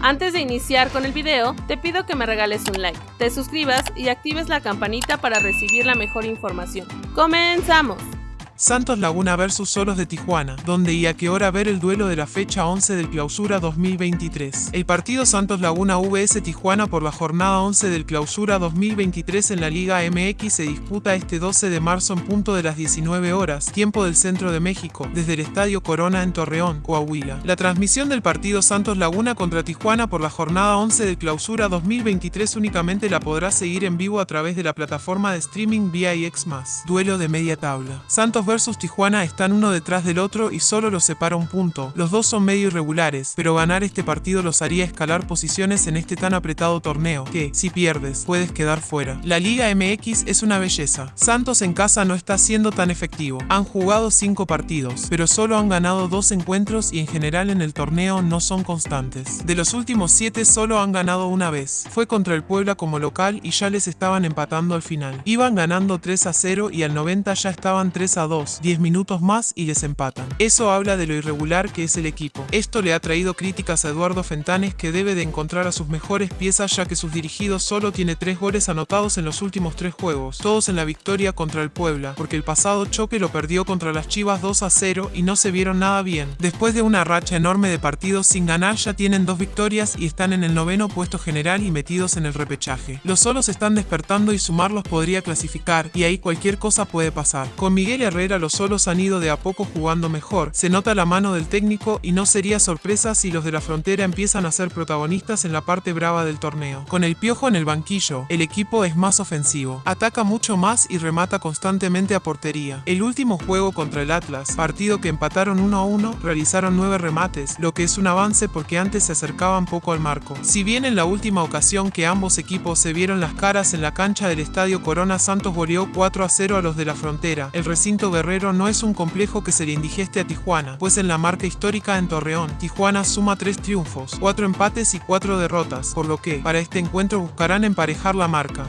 Antes de iniciar con el video, te pido que me regales un like, te suscribas y actives la campanita para recibir la mejor información. ¡Comenzamos! Santos Laguna vs Solos de Tijuana, donde y a qué hora ver el duelo de la fecha 11 del Clausura 2023. El partido Santos Laguna vs Tijuana por la jornada 11 del Clausura 2023 en la Liga MX se disputa este 12 de marzo en punto de las 19 horas, tiempo del centro de México, desde el Estadio Corona en Torreón, Coahuila. La transmisión del partido Santos Laguna contra Tijuana por la jornada 11 del Clausura 2023 únicamente la podrá seguir en vivo a través de la plataforma de streaming VIX+. Duelo de media tabla. Santos versus Tijuana están uno detrás del otro y solo los separa un punto. Los dos son medio irregulares, pero ganar este partido los haría escalar posiciones en este tan apretado torneo, que, si pierdes, puedes quedar fuera. La Liga MX es una belleza. Santos en casa no está siendo tan efectivo. Han jugado 5 partidos, pero solo han ganado 2 encuentros y en general en el torneo no son constantes. De los últimos 7 solo han ganado una vez. Fue contra el Puebla como local y ya les estaban empatando al final. Iban ganando 3 a 0 y al 90 ya estaban 3 a 2 10 minutos más y desempatan. Eso habla de lo irregular que es el equipo. Esto le ha traído críticas a Eduardo Fentanes que debe de encontrar a sus mejores piezas ya que sus dirigidos solo tiene 3 goles anotados en los últimos 3 juegos, todos en la victoria contra el Puebla, porque el pasado choque lo perdió contra las Chivas 2 a 0 y no se vieron nada bien. Después de una racha enorme de partidos sin ganar ya tienen dos victorias y están en el noveno puesto general y metidos en el repechaje. Los solos están despertando y sumarlos podría clasificar y ahí cualquier cosa puede pasar. Con Miguel Herrera los solos han ido de a poco jugando mejor. Se nota la mano del técnico y no sería sorpresa si los de la frontera empiezan a ser protagonistas en la parte brava del torneo. Con el piojo en el banquillo, el equipo es más ofensivo. Ataca mucho más y remata constantemente a portería. El último juego contra el Atlas, partido que empataron 1 a 1, realizaron 9 remates, lo que es un avance porque antes se acercaban poco al marco. Si bien en la última ocasión que ambos equipos se vieron las caras en la cancha del Estadio Corona Santos goleó 4 a 0 a los de la frontera, el recinto Guerrero no es un complejo que se le indigeste a Tijuana, pues en la marca histórica en Torreón, Tijuana suma 3 triunfos, 4 empates y 4 derrotas, por lo que, para este encuentro buscarán emparejar la marca.